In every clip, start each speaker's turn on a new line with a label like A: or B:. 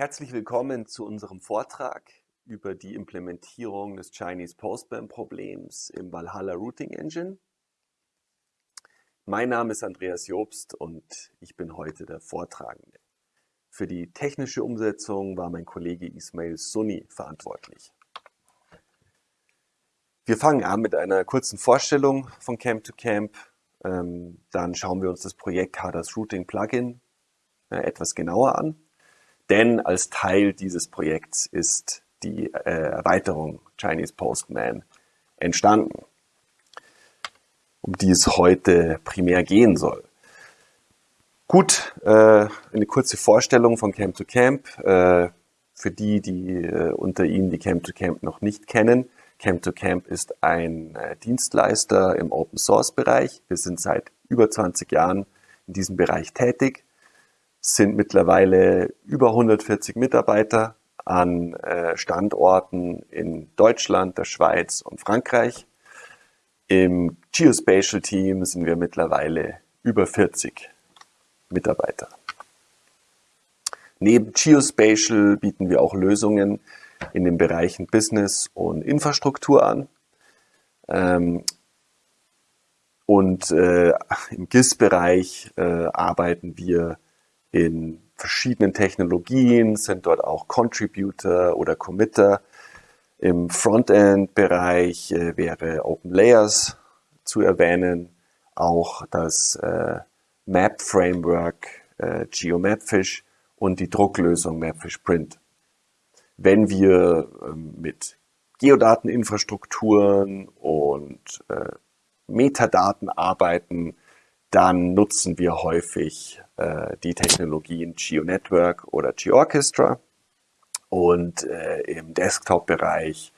A: Herzlich willkommen zu unserem Vortrag über die Implementierung des Chinese Postman Problems im Valhalla Routing Engine. Mein Name ist Andreas Jobst und ich bin heute der Vortragende. Für die technische Umsetzung war mein Kollege Ismail Sunni verantwortlich. Wir fangen an mit einer kurzen Vorstellung von Camp to Camp. Ähm, dann schauen wir uns das Projekt Kadas Routing Plugin äh, etwas genauer an. Denn als Teil dieses Projekts ist die äh, Erweiterung Chinese Postman entstanden, um die es heute primär gehen soll. Gut, äh, eine kurze Vorstellung von Camp to Camp. Äh, für die, die äh, unter Ihnen die Camp to Camp noch nicht kennen. Camp to Camp ist ein äh, Dienstleister im Open Source Bereich. Wir sind seit über 20 Jahren in diesem Bereich tätig, sind mittlerweile über 140 Mitarbeiter an äh, Standorten in Deutschland, der Schweiz und Frankreich. Im Geospatial Team sind wir mittlerweile über 40 Mitarbeiter. Neben Geospatial bieten wir auch Lösungen in den Bereichen Business und Infrastruktur an. Ähm, und äh, im GIS-Bereich äh, arbeiten wir in verschiedenen Technologien, sind dort auch Contributor oder Committer. Im Frontend-Bereich äh, wäre Open Layers zu erwähnen, auch das äh, Map Framework äh, GeoMapFish und die Drucklösung Mapfish Print. Wenn wir ähm, mit Geodateninfrastrukturen und äh, Metadaten arbeiten, dann nutzen wir häufig äh, die Technologien GeoNetwork oder GeoOrchestra. Und äh, im Desktop-Bereich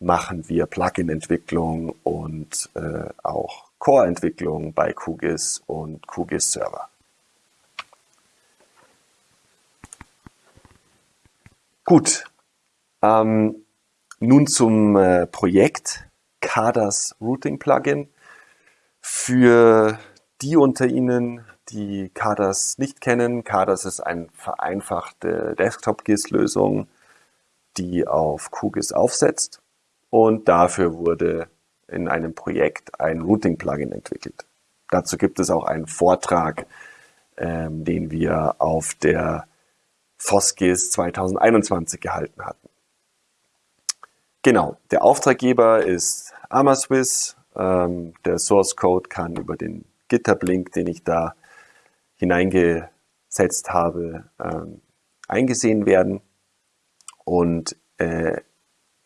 A: machen wir Plugin-Entwicklung und äh, auch Core-Entwicklung bei QGIS und QGIS Server. Gut, ähm, nun zum äh, Projekt CADAS Routing Plugin. Für die unter Ihnen, die CADAS nicht kennen, CADAS ist eine vereinfachte Desktop-GIS-Lösung, die auf QGIS aufsetzt und dafür wurde in einem Projekt ein Routing-Plugin entwickelt. Dazu gibt es auch einen Vortrag, ähm, den wir auf der FOSGIS 2021 gehalten hatten. Genau, der Auftraggeber ist Amaswiss. Ähm, der Source Code kann über den GitHub-Link, den ich da hineingesetzt habe, ähm, eingesehen werden. Und äh,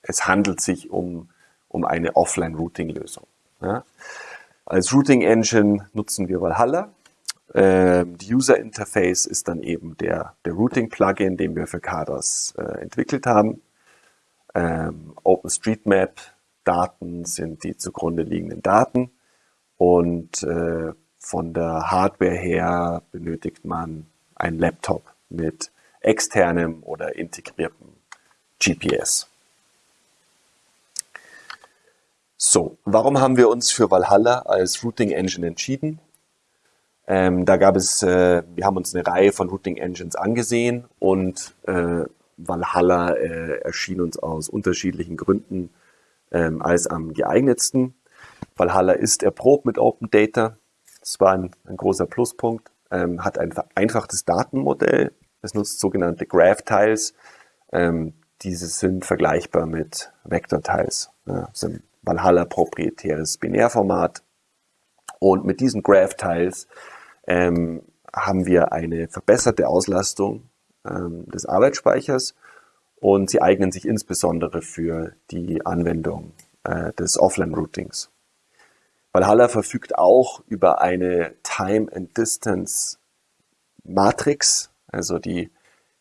A: es handelt sich um um eine Offline-Routing-Lösung. Ja. Als Routing-Engine nutzen wir Valhalla. Ähm, die User Interface ist dann eben der, der Routing-Plugin, den wir für CADAS äh, entwickelt haben. Ähm, OpenStreetMap-Daten sind die zugrunde liegenden Daten und äh, von der Hardware her benötigt man einen Laptop mit externem oder integriertem GPS. So, warum haben wir uns für Valhalla als Routing Engine entschieden? Ähm, da gab es, äh, wir haben uns eine Reihe von Routing Engines angesehen und äh, Valhalla äh, erschien uns aus unterschiedlichen Gründen ähm, als am geeignetsten. Valhalla ist erprobt mit Open Data. Das war ein, ein großer Pluspunkt. Ähm, hat ein vereinfachtes Datenmodell. Es nutzt sogenannte Graph-Tiles. Ähm, diese sind vergleichbar mit Vector-Tiles. Ja, sind Valhalla proprietäres Binärformat. Und mit diesen Graph-Tiles ähm, haben wir eine verbesserte Auslastung ähm, des Arbeitsspeichers und sie eignen sich insbesondere für die Anwendung äh, des Offline-Routings. Valhalla verfügt auch über eine Time and Distance Matrix, also die,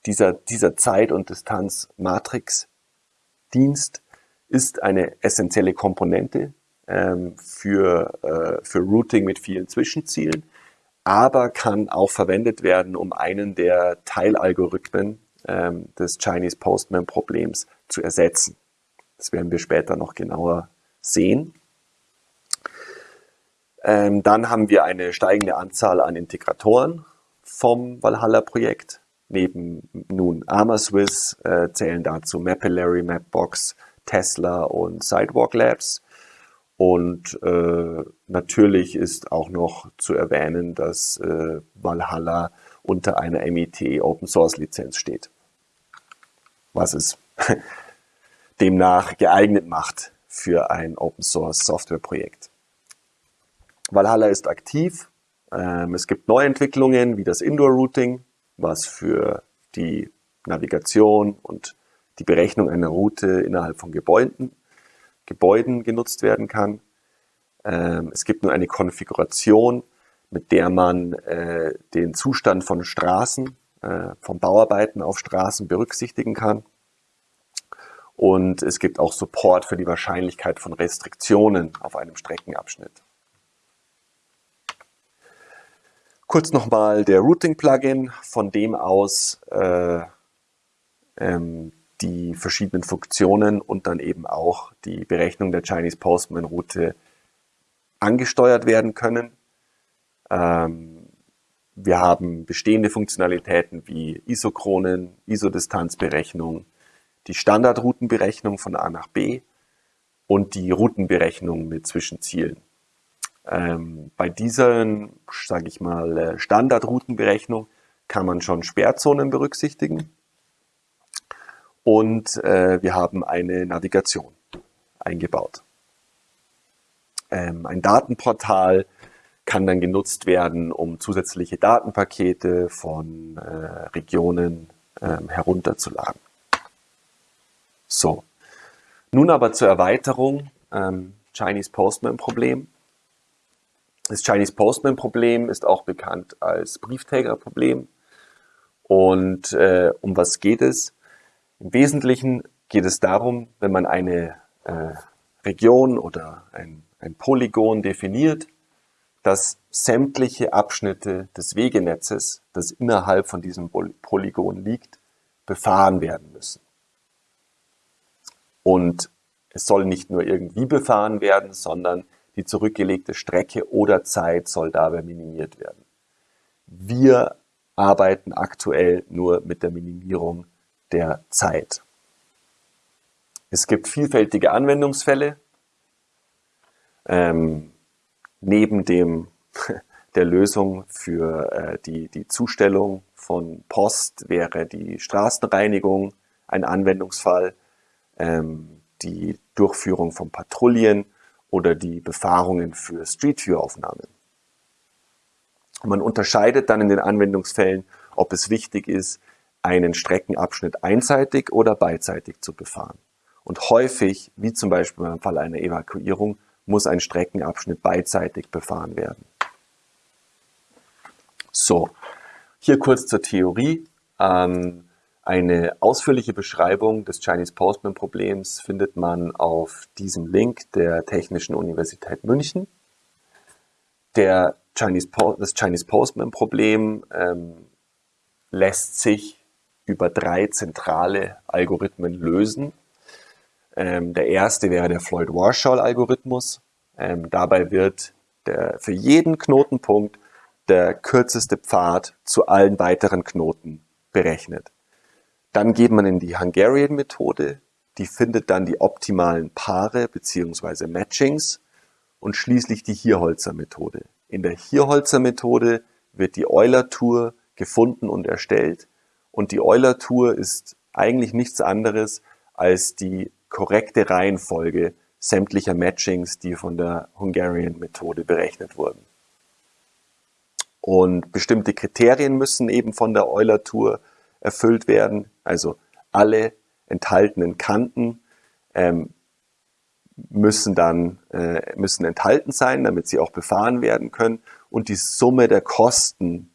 A: dieser, dieser Zeit- und Distanz-Matrix-Dienst, ist eine essentielle Komponente ähm, für, äh, für Routing mit vielen Zwischenzielen, aber kann auch verwendet werden, um einen der Teilalgorithmen ähm, des Chinese Postman Problems zu ersetzen. Das werden wir später noch genauer sehen. Ähm, dann haben wir eine steigende Anzahl an Integratoren vom Valhalla-Projekt. Neben nun AmaSwiss äh, zählen dazu Mapillary, Mapbox, Tesla und Sidewalk Labs. Und äh, natürlich ist auch noch zu erwähnen, dass äh, Valhalla unter einer MIT Open Source Lizenz steht. Was es demnach geeignet macht für ein Open Source Software Projekt. Valhalla ist aktiv. Ähm, es gibt Neuentwicklungen wie das Indoor Routing, was für die Navigation und die Berechnung einer Route innerhalb von Gebäuden Gebäuden genutzt werden kann. Ähm, es gibt nur eine Konfiguration, mit der man äh, den Zustand von Straßen, äh, von Bauarbeiten auf Straßen berücksichtigen kann. Und es gibt auch Support für die Wahrscheinlichkeit von Restriktionen auf einem Streckenabschnitt. Kurz nochmal der Routing-Plugin, von dem aus äh, ähm, die verschiedenen Funktionen und dann eben auch die Berechnung der Chinese Postman Route angesteuert werden können. Ähm, wir haben bestehende Funktionalitäten wie Isochronen, Isodistanzberechnung, die Standardroutenberechnung von A nach B und die Routenberechnung mit Zwischenzielen. Ähm, bei dieser, sage ich mal, äh, Standardroutenberechnung kann man schon Sperrzonen berücksichtigen und äh, wir haben eine Navigation eingebaut. Ähm, ein Datenportal kann dann genutzt werden, um zusätzliche Datenpakete von äh, Regionen ähm, herunterzuladen. So, nun aber zur Erweiterung ähm, Chinese Postman Problem. Das Chinese Postman Problem ist auch bekannt als Briefträgerproblem. Und äh, um was geht es? Im Wesentlichen geht es darum, wenn man eine äh, Region oder ein, ein Polygon definiert, dass sämtliche Abschnitte des Wegenetzes, das innerhalb von diesem Polygon liegt, befahren werden müssen. Und es soll nicht nur irgendwie befahren werden, sondern die zurückgelegte Strecke oder Zeit soll dabei minimiert werden. Wir arbeiten aktuell nur mit der Minimierung der Zeit. Es gibt vielfältige Anwendungsfälle. Ähm, neben dem, der Lösung für äh, die, die Zustellung von Post wäre die Straßenreinigung ein Anwendungsfall, ähm, die Durchführung von Patrouillen oder die Befahrungen für Street View Aufnahmen. Man unterscheidet dann in den Anwendungsfällen, ob es wichtig ist, einen Streckenabschnitt einseitig oder beidseitig zu befahren. Und häufig, wie zum Beispiel beim Fall einer Evakuierung, muss ein Streckenabschnitt beidseitig befahren werden. So, hier kurz zur Theorie. Ähm, eine ausführliche Beschreibung des Chinese Postman Problems findet man auf diesem Link der Technischen Universität München. Der Chinese das Chinese Postman Problem ähm, lässt sich über drei zentrale Algorithmen lösen. Ähm, der erste wäre der Floyd-Warshall-Algorithmus. Ähm, dabei wird der, für jeden Knotenpunkt der kürzeste Pfad zu allen weiteren Knoten berechnet. Dann geht man in die Hungarian-Methode, die findet dann die optimalen Paare bzw. Matchings und schließlich die Hierholzer-Methode. In der Hierholzer-Methode wird die Euler-Tour gefunden und erstellt und die Euler-Tour ist eigentlich nichts anderes als die korrekte Reihenfolge sämtlicher Matchings, die von der Hungarian-Methode berechnet wurden. Und bestimmte Kriterien müssen eben von der Euler-Tour erfüllt werden. Also alle enthaltenen Kanten ähm, müssen dann äh, müssen enthalten sein, damit sie auch befahren werden können. Und die Summe der Kosten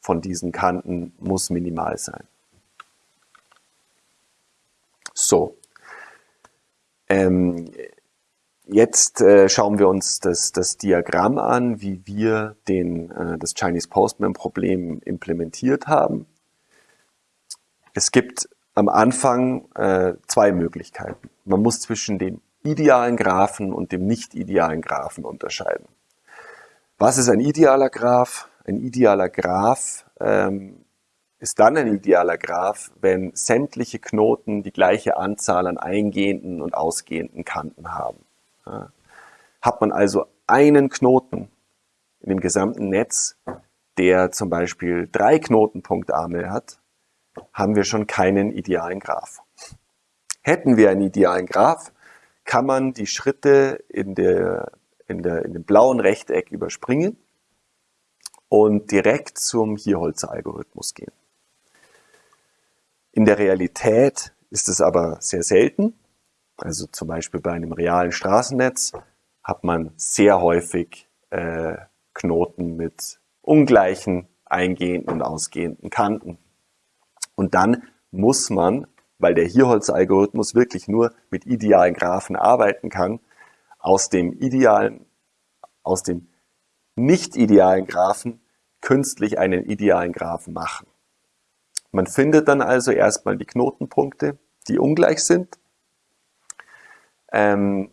A: von diesen Kanten muss minimal sein. So. Ähm, jetzt äh, schauen wir uns das, das Diagramm an, wie wir den, äh, das Chinese Postman Problem implementiert haben. Es gibt am Anfang äh, zwei Möglichkeiten. Man muss zwischen dem idealen Graphen und dem nicht idealen Graphen unterscheiden. Was ist ein idealer Graph? ein idealer Graph ähm, ist dann ein idealer Graph, wenn sämtliche Knoten die gleiche Anzahl an eingehenden und ausgehenden Kanten haben. Ja. Hat man also einen Knoten in dem gesamten Netz, der zum Beispiel drei Knotenpunktarme hat, haben wir schon keinen idealen Graph. Hätten wir einen idealen Graph, kann man die Schritte in, der, in, der, in dem blauen Rechteck überspringen und direkt zum Hierholzer-Algorithmus gehen. In der Realität ist es aber sehr selten. Also zum Beispiel bei einem realen Straßennetz hat man sehr häufig äh, Knoten mit ungleichen eingehenden und ausgehenden Kanten. Und dann muss man, weil der Hierholz-Algorithmus wirklich nur mit idealen Graphen arbeiten kann, aus dem idealen, aus dem nicht idealen Graphen künstlich einen idealen Graphen machen. Man findet dann also erstmal die Knotenpunkte, die ungleich sind, ähm,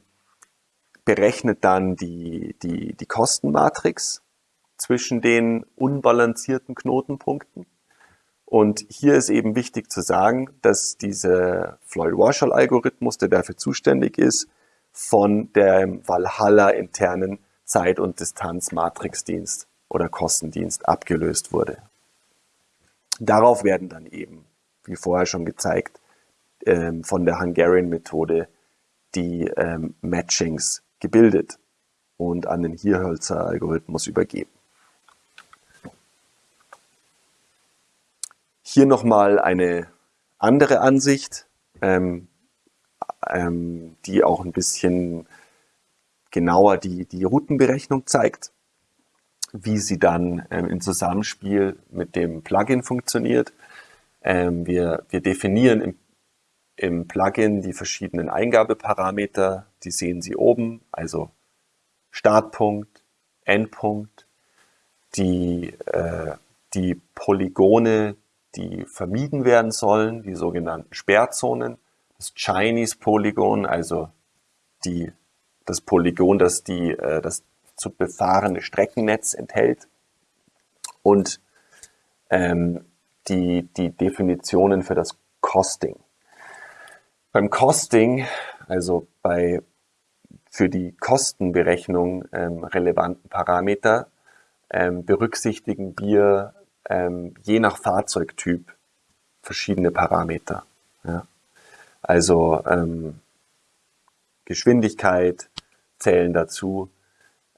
A: berechnet dann die, die, die Kostenmatrix zwischen den unbalancierten Knotenpunkten. Und hier ist eben wichtig zu sagen, dass dieser Floyd-Warshall-Algorithmus, der dafür zuständig ist, von dem Valhalla internen Zeit- und Distanzmatrixdienst oder Kostendienst abgelöst wurde. Darauf werden dann eben, wie vorher schon gezeigt, ähm, von der Hungarian-Methode die ähm, Matchings gebildet und an den Hierhölzer-Algorithmus übergeben. Hier nochmal eine andere Ansicht, ähm, ähm, die auch ein bisschen genauer die, die Routenberechnung zeigt wie sie dann ähm, im Zusammenspiel mit dem Plugin funktioniert. Ähm, wir, wir definieren im, im Plugin die verschiedenen Eingabeparameter, die sehen Sie oben, also Startpunkt, Endpunkt, die, äh, die Polygone, die vermieden werden sollen, die sogenannten Sperrzonen, das Chinese-Polygon, also die, das Polygon, das die, äh, das zu befahrene Streckennetz enthält und ähm, die, die Definitionen für das Costing. Beim Costing, also bei für die Kostenberechnung ähm, relevanten Parameter, ähm, berücksichtigen wir ähm, je nach Fahrzeugtyp verschiedene Parameter. Ja. Also ähm, Geschwindigkeit zählen dazu,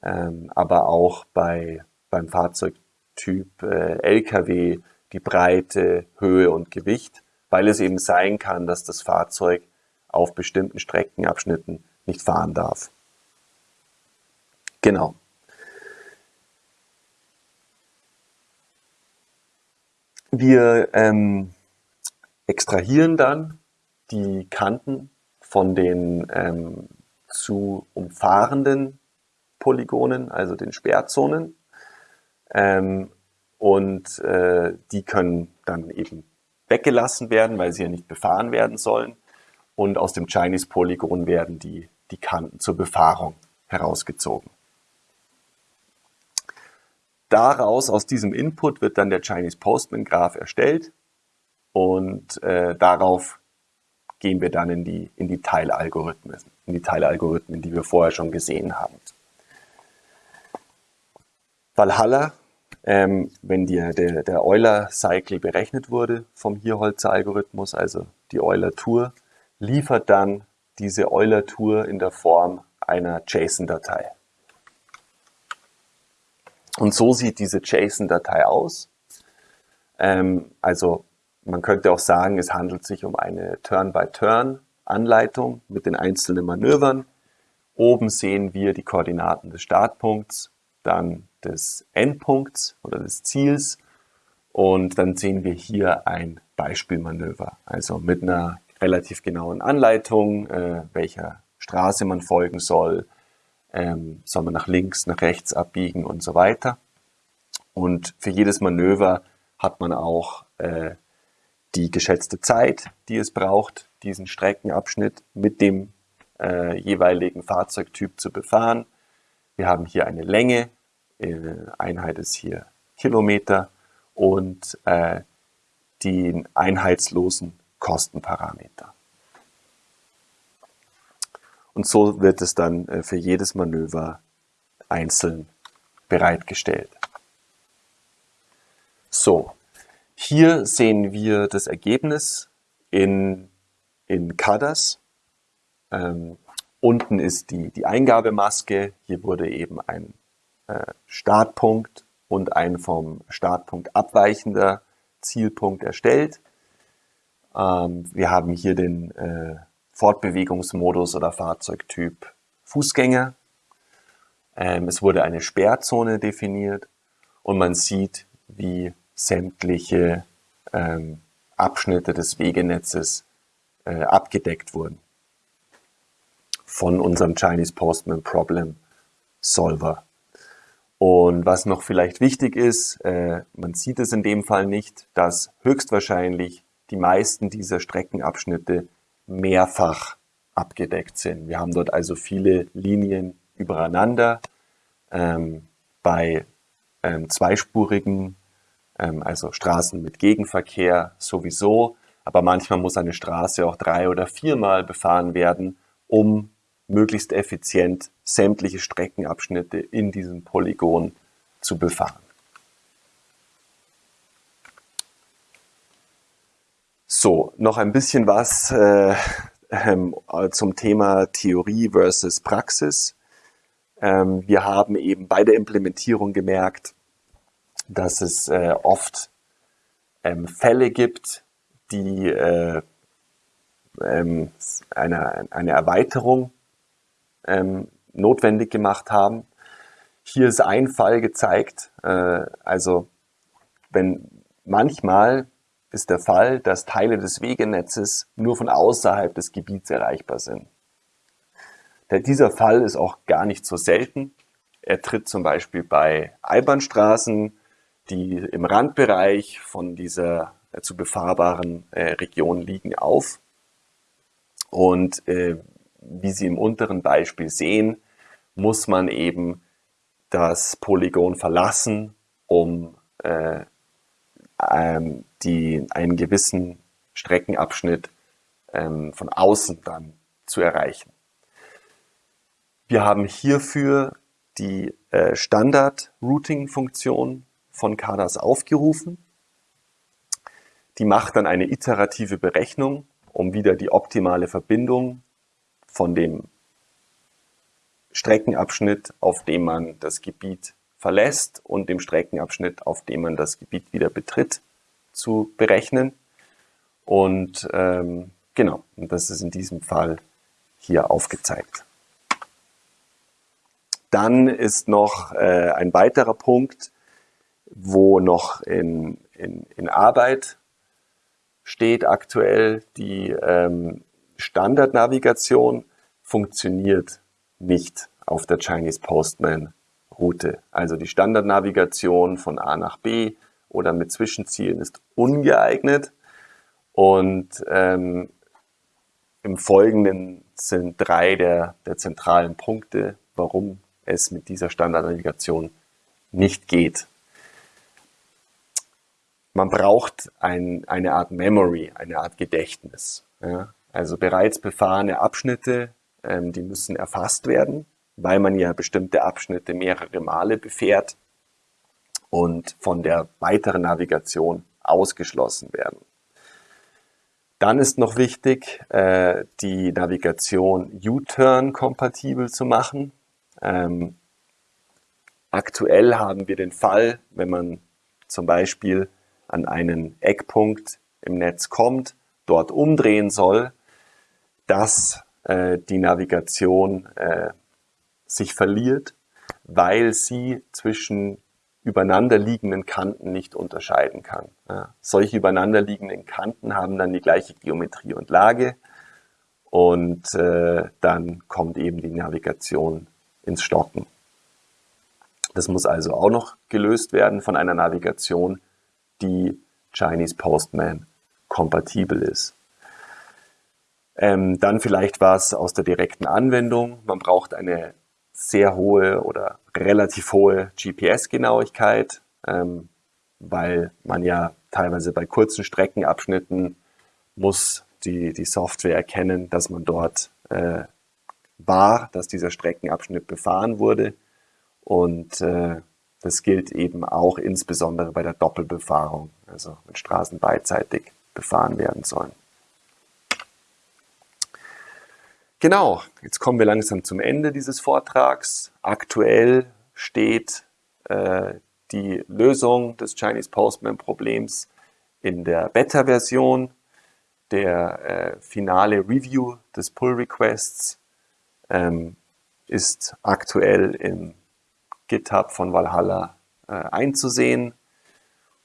A: ähm, aber auch bei, beim Fahrzeugtyp äh, Lkw die Breite, Höhe und Gewicht, weil es eben sein kann, dass das Fahrzeug auf bestimmten Streckenabschnitten nicht fahren darf. Genau. Wir ähm, extrahieren dann die Kanten von den ähm, zu umfahrenden Polygonen, also den Sperrzonen. Ähm, und äh, die können dann eben weggelassen werden, weil sie ja nicht befahren werden sollen. Und aus dem Chinese-Polygon werden die, die Kanten zur Befahrung herausgezogen. Daraus, aus diesem Input, wird dann der Chinese Postman Graph erstellt und äh, darauf gehen wir dann in die, in die Teilalgorithmen, in die Teilalgorithmen, die wir vorher schon gesehen haben. Valhalla, ähm, wenn die, der, der Euler-Cycle berechnet wurde vom Hierholzer-Algorithmus, also die Euler-Tour, liefert dann diese Euler-Tour in der Form einer JSON-Datei. Und so sieht diese JSON-Datei aus. Ähm, also man könnte auch sagen, es handelt sich um eine Turn-by-Turn-Anleitung mit den einzelnen Manövern. Oben sehen wir die Koordinaten des Startpunkts, dann des Endpunkts oder des Ziels. Und dann sehen wir hier ein Beispielmanöver, also mit einer relativ genauen Anleitung, äh, welcher Straße man folgen soll, ähm, soll man nach links, nach rechts abbiegen und so weiter. Und für jedes Manöver hat man auch äh, die geschätzte Zeit, die es braucht, diesen Streckenabschnitt mit dem äh, jeweiligen Fahrzeugtyp zu befahren. Wir haben hier eine Länge, äh, Einheit ist hier Kilometer und äh, den einheitslosen Kostenparameter. Und so wird es dann äh, für jedes Manöver einzeln bereitgestellt. So, hier sehen wir das Ergebnis in, in CADAS. Ähm, unten ist die, die Eingabemaske. Hier wurde eben ein äh, Startpunkt und ein vom Startpunkt abweichender Zielpunkt erstellt. Ähm, wir haben hier den äh, Fortbewegungsmodus oder Fahrzeugtyp Fußgänger. Ähm, es wurde eine Sperrzone definiert und man sieht, wie sämtliche ähm, Abschnitte des Wegenetzes äh, abgedeckt wurden von unserem Chinese Postman Problem Solver. Und was noch vielleicht wichtig ist, äh, man sieht es in dem Fall nicht, dass höchstwahrscheinlich die meisten dieser Streckenabschnitte mehrfach abgedeckt sind. Wir haben dort also viele Linien übereinander. Ähm, bei ähm, zweispurigen, ähm, also Straßen mit Gegenverkehr sowieso, aber manchmal muss eine Straße auch drei oder viermal befahren werden, um möglichst effizient sämtliche Streckenabschnitte in diesem Polygon zu befahren. So, noch ein bisschen was äh, äh, zum Thema Theorie versus Praxis. Ähm, wir haben eben bei der Implementierung gemerkt, dass es äh, oft ähm, Fälle gibt, die äh, ähm, eine, eine Erweiterung ähm, notwendig gemacht haben. Hier ist ein Fall gezeigt, äh, also wenn manchmal ist der Fall, dass Teile des Wegenetzes nur von außerhalb des Gebiets erreichbar sind. Dieser Fall ist auch gar nicht so selten. Er tritt zum Beispiel bei Einbahnstraßen, die im Randbereich von dieser äh, zu befahrbaren äh, Region liegen, auf. Und äh, wie Sie im unteren Beispiel sehen, muss man eben das Polygon verlassen, um äh, ähm, die, einen gewissen Streckenabschnitt ähm, von außen dann zu erreichen. Wir haben hierfür die äh, Standard-Routing-Funktion von CADAS aufgerufen. Die macht dann eine iterative Berechnung, um wieder die optimale Verbindung von dem Streckenabschnitt, auf dem man das Gebiet verlässt und dem Streckenabschnitt, auf dem man das Gebiet wieder betritt, zu berechnen. Und ähm, genau, und das ist in diesem Fall hier aufgezeigt. Dann ist noch äh, ein weiterer Punkt, wo noch in, in, in Arbeit steht aktuell die ähm, Standardnavigation funktioniert nicht auf der Chinese Postman Route. Also die Standardnavigation von A nach B oder mit Zwischenzielen ist ungeeignet. Und ähm, im Folgenden sind drei der, der zentralen Punkte, warum es mit dieser Standardnavigation nicht geht. Man braucht ein, eine Art Memory, eine Art Gedächtnis. Ja? Also bereits befahrene Abschnitte, ähm, die müssen erfasst werden, weil man ja bestimmte Abschnitte mehrere Male befährt und von der weiteren Navigation ausgeschlossen werden. Dann ist noch wichtig, äh, die Navigation U-Turn kompatibel zu machen. Ähm, aktuell haben wir den Fall, wenn man zum Beispiel an einen Eckpunkt im Netz kommt, dort umdrehen soll, dass äh, die Navigation äh, sich verliert, weil sie zwischen übereinanderliegenden Kanten nicht unterscheiden kann. Ja, solche übereinanderliegenden Kanten haben dann die gleiche Geometrie und Lage und äh, dann kommt eben die Navigation ins Stocken. Das muss also auch noch gelöst werden von einer Navigation, die Chinese Postman kompatibel ist. Ähm, dann vielleicht was aus der direkten Anwendung. Man braucht eine sehr hohe oder relativ hohe GPS-Genauigkeit, ähm, weil man ja teilweise bei kurzen Streckenabschnitten muss die, die Software erkennen, dass man dort äh, war, dass dieser Streckenabschnitt befahren wurde. Und äh, das gilt eben auch insbesondere bei der Doppelbefahrung, also wenn Straßen beidseitig befahren werden sollen. Genau, jetzt kommen wir langsam zum Ende dieses Vortrags. Aktuell steht äh, die Lösung des Chinese Postman Problems in der Beta-Version. Der äh, finale Review des Pull Requests ähm, ist aktuell im GitHub von Valhalla äh, einzusehen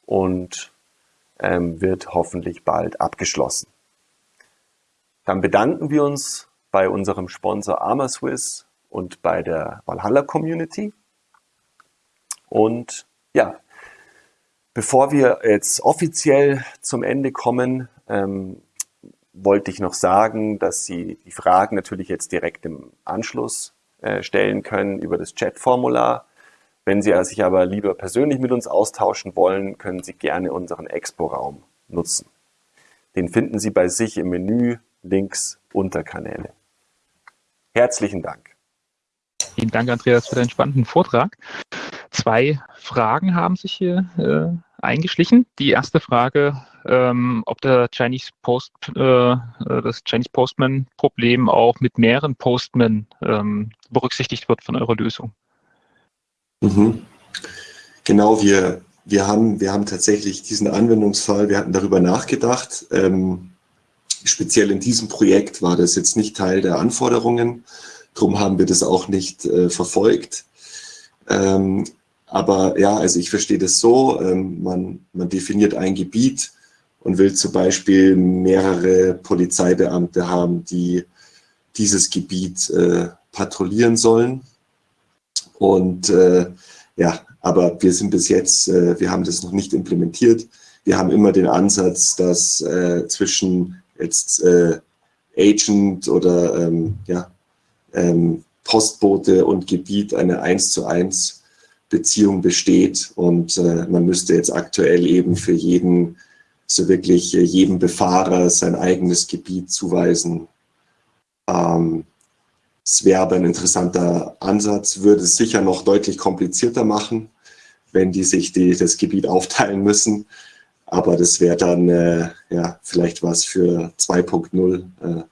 A: und ähm, wird hoffentlich bald abgeschlossen. Dann bedanken wir uns bei unserem Sponsor ArmaSwiss und bei der Valhalla Community. Und ja, bevor wir jetzt offiziell zum Ende kommen, ähm, wollte ich noch sagen, dass Sie die Fragen natürlich jetzt direkt im Anschluss äh, stellen können über das Chat-Formular. Wenn Sie sich aber lieber persönlich mit uns austauschen wollen, können Sie gerne unseren Expo-Raum nutzen. Den finden Sie bei sich im Menü links unter Kanäle. Herzlichen Dank.
B: Vielen Dank, Andreas, für deinen spannenden Vortrag. Zwei Fragen haben sich hier äh, eingeschlichen. Die erste Frage, ähm, ob der Chinese Post, äh, das Chinese Postman Problem auch mit mehreren Postmen ähm, berücksichtigt wird von eurer Lösung.
C: Mhm. Genau, wir, wir, haben, wir haben tatsächlich diesen Anwendungsfall, wir hatten darüber nachgedacht. Ähm, speziell in diesem Projekt war das jetzt nicht Teil der Anforderungen. Darum haben wir das auch nicht äh, verfolgt. Ähm, aber ja, also ich verstehe das so, ähm, man, man definiert ein Gebiet und will zum Beispiel mehrere Polizeibeamte haben, die dieses Gebiet äh, patrouillieren sollen. Und äh, ja, aber wir sind bis jetzt, äh, wir haben das noch nicht implementiert. Wir haben immer den Ansatz, dass äh, zwischen jetzt äh, Agent oder ähm, ja, ähm, Postbote und Gebiet eine 1 zu 1 Beziehung besteht und äh, man müsste jetzt aktuell eben für jeden, so wirklich jedem Befahrer sein eigenes Gebiet zuweisen. Ähm, es wäre aber ein interessanter Ansatz, würde es sicher noch deutlich komplizierter machen, wenn die sich die, das Gebiet aufteilen müssen. Aber das wäre dann äh, ja, vielleicht was für 2.0. Äh,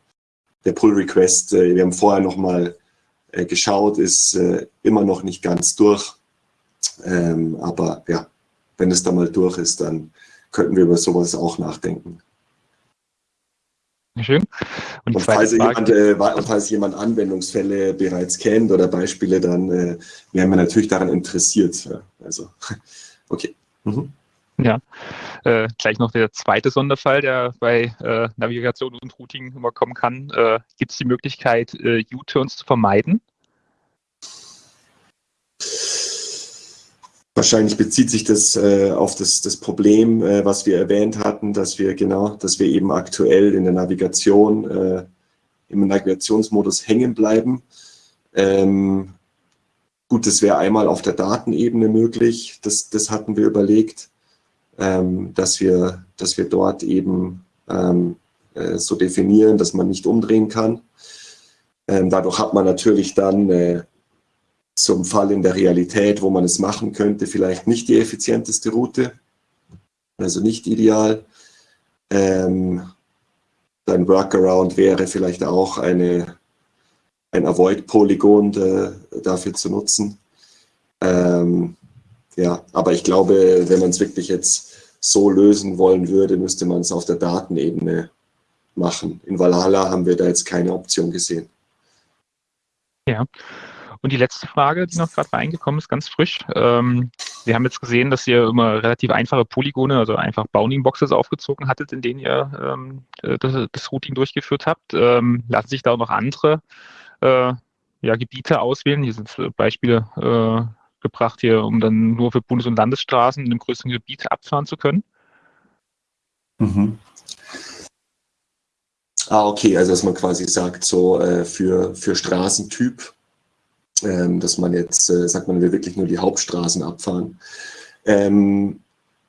C: der Pull Request, äh, wir haben vorher nochmal äh, geschaut, ist äh, immer noch nicht ganz durch. Ähm, aber ja, wenn es da mal durch ist, dann könnten wir über sowas auch nachdenken.
B: Schön.
C: Und, und falls, jemand, äh, falls, jemand, Anwendungsfälle bereits kennt oder Beispiele, dann äh, wären wir natürlich daran interessiert. Also, okay. Mhm.
B: Ja, äh, gleich noch der zweite Sonderfall, der bei äh, Navigation und Routing immer kommen kann. Äh, Gibt es die Möglichkeit, äh, U-Turns zu vermeiden?
C: Wahrscheinlich bezieht sich das äh, auf das, das Problem, äh, was wir erwähnt hatten, dass wir genau, dass wir eben aktuell in der Navigation im Navigationsmodus hängen bleiben. Ähm, gut, das wäre einmal auf der Datenebene möglich. Das, das hatten wir überlegt, dass wir, dass wir dort eben ähm, äh, so definieren, dass man nicht umdrehen kann. Ähm, dadurch hat man natürlich dann äh, zum Fall in der Realität, wo man es machen könnte, vielleicht nicht die effizienteste Route, also nicht ideal. Ähm, ein Workaround wäre vielleicht auch eine, ein Avoid-Polygon dafür zu nutzen. Ähm, ja, aber ich glaube, wenn man es wirklich jetzt so lösen wollen würde, müsste man es auf der Datenebene machen. In Valhalla haben wir da jetzt keine Option gesehen.
B: Ja, und die letzte Frage, die noch gerade reingekommen ist, ganz frisch. Ähm, wir haben jetzt gesehen, dass ihr immer relativ einfache Polygone, also einfach Bounding-Boxes aufgezogen hattet, in denen ihr ähm, das, das, Routing durchgeführt habt. Ähm, lassen sich da auch noch andere äh, ja, Gebiete auswählen? Hier sind Beispiele äh, gebracht hier, um dann nur für Bundes- und Landesstraßen in einem größeren Gebiet abfahren zu können.
C: Mhm. Ah, okay, also dass man quasi sagt, so äh, für, für Straßentyp ähm, dass man jetzt, äh, sagt man, will wirklich nur die Hauptstraßen abfahren. Ähm,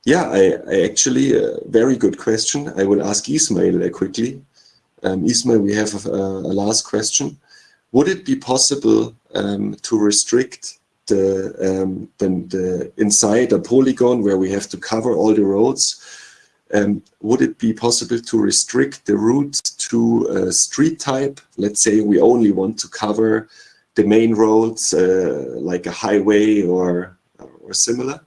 C: Yeah, I, I actually, uh, very good question. I will ask Ismail uh, quickly. Um, Ismail, we have a, a, last question. Would it be possible um, to restrict the, um, the, the, inside a polygon where we have to cover all the roads? Um, would it be possible to restrict the route to a street type? Let's say we only want to cover the main roads uh, like a highway or, or similar?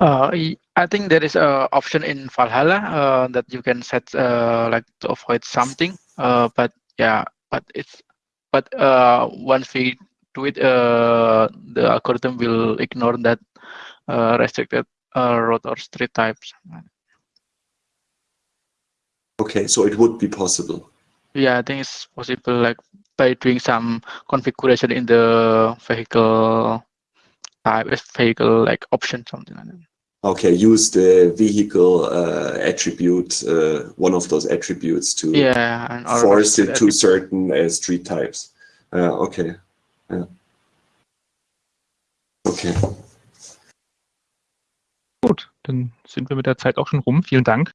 D: Uh, I think there is a option in Valhalla uh, that you can set uh, like to avoid something. Uh, but yeah, but it's but uh, once we do it, uh, the algorithm will ignore that restricted road or street types.
C: Okay, so it would be possible.
D: Yeah, I think it's possible like by doing some configuration in the vehicle type, vehicle like option, something like that.
C: Okay, use the vehicle uh, attribute, uh, one of those attributes to
D: yeah,
C: force it to certain uh, street types. Uh, okay, Okay.
B: Gut, dann sind wir mit der Zeit auch schon rum. Vielen Dank.